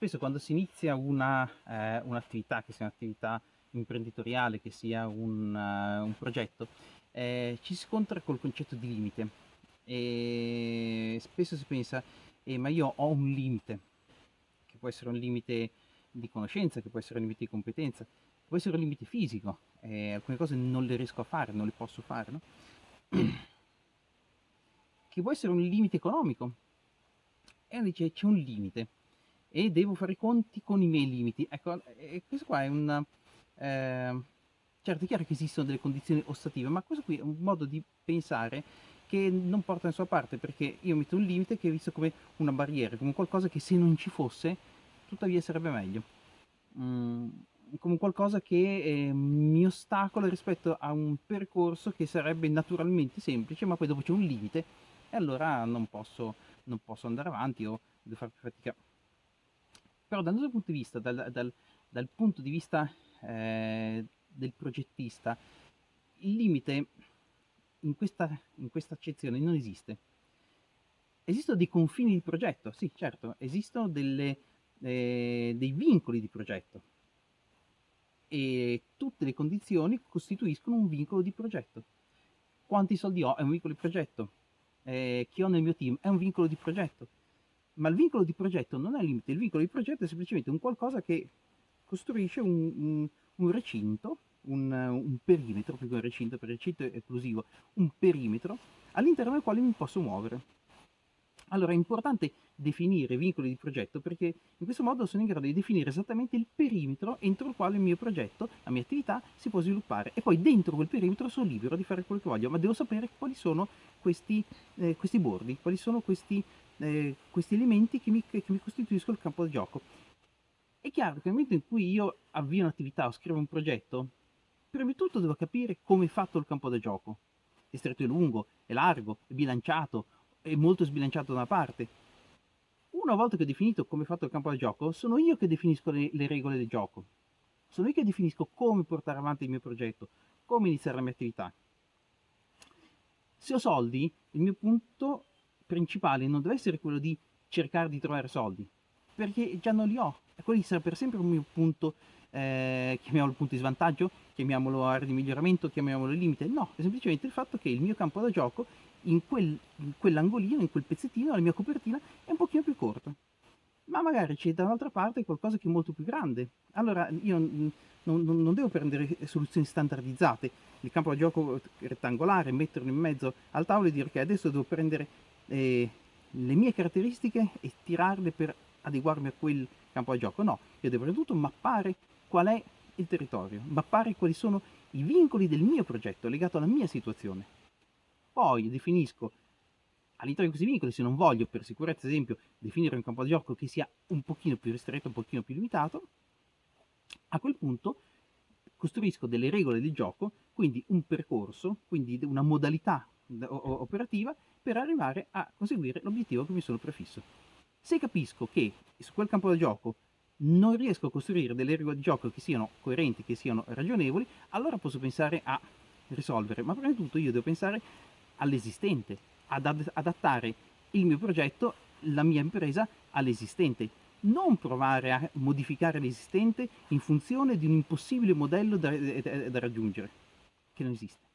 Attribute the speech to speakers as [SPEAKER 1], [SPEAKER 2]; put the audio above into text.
[SPEAKER 1] spesso quando si inizia eh, un'attività, che sia un'attività imprenditoriale, che sia un, uh, un progetto, eh, ci si scontra col concetto di limite. E spesso si pensa, eh, ma io ho un limite, che può essere un limite di conoscenza, che può essere un limite di competenza, può essere un limite fisico, eh, alcune cose non le riesco a fare, non le posso fare, no? che può essere un limite economico, e dice c'è un limite e devo fare i conti con i miei limiti. Ecco, questo qua è un... Eh, certo, è chiaro che esistono delle condizioni ostative, ma questo qui è un modo di pensare che non porta nessuna parte, perché io metto un limite che è visto come una barriera, come qualcosa che se non ci fosse, tuttavia sarebbe meglio. Mm, come qualcosa che eh, mi ostacola rispetto a un percorso che sarebbe naturalmente semplice, ma poi dopo c'è un limite e allora non posso, non posso andare avanti o devo fare più fatica. Però dal nostro punto di vista, dal, dal, dal punto di vista eh, del progettista, il limite in questa, in questa accezione non esiste. Esistono dei confini di progetto, sì certo, esistono delle, eh, dei vincoli di progetto e tutte le condizioni costituiscono un vincolo di progetto. Quanti soldi ho è un vincolo di progetto, eh, che ho nel mio team è un vincolo di progetto, ma il vincolo di progetto non è il limite, il vincolo di progetto è semplicemente un qualcosa che costruisce un, un, un recinto, un, un, perimetro, più che un recinto, per recinto è esclusivo, un perimetro all'interno del quale mi posso muovere. Allora è importante definire vincoli di progetto perché in questo modo sono in grado di definire esattamente il perimetro entro il quale il mio progetto, la mia attività si può sviluppare e poi dentro quel perimetro sono libero di fare quello che voglio, ma devo sapere quali sono questi, eh, questi bordi, quali sono questi eh, questi elementi che mi, che mi costituiscono il campo di gioco. È chiaro che nel momento in cui io avvio un'attività o scrivo un progetto, prima di tutto devo capire come è fatto il campo da gioco. È stretto e lungo, è largo, è bilanciato, è molto sbilanciato da una parte. Una volta che ho definito come è fatto il campo da gioco, sono io che definisco le, le regole del gioco. Sono io che definisco come portare avanti il mio progetto, come iniziare la mia attività. Se ho soldi, il mio punto principale non deve essere quello di cercare di trovare soldi, perché già non li ho. Quello sarà per sempre un mio punto, eh, chiamiamolo punto di svantaggio, chiamiamolo area di miglioramento, chiamiamolo limite. No, è semplicemente il fatto che il mio campo da gioco in, quel, in quell'angolino, in quel pezzettino, la mia copertina è un pochino più corta. Ma magari c'è da un'altra parte qualcosa che è molto più grande. Allora io non, non devo prendere soluzioni standardizzate, il campo da gioco rettangolare, metterlo in mezzo al tavolo e dire che adesso devo prendere eh, le mie caratteristiche e tirarle per adeguarmi a quel campo da gioco. No, io devo prima di tutto mappare qual è il territorio, mappare quali sono i vincoli del mio progetto legato alla mia situazione. Poi definisco all'interno di questi vincoli, se non voglio per sicurezza, ad esempio, definire un campo da gioco che sia un pochino più ristretto, un pochino più limitato, a quel punto costruisco delle regole di gioco, quindi un percorso, quindi una modalità operativa per arrivare a conseguire l'obiettivo che mi sono prefisso. Se capisco che su quel campo da gioco non riesco a costruire delle regole di gioco che siano coerenti, che siano ragionevoli, allora posso pensare a risolvere, ma prima di tutto io devo pensare all'esistente, ad adattare il mio progetto, la mia impresa all'esistente, non provare a modificare l'esistente in funzione di un impossibile modello da, da, da raggiungere, che non esiste.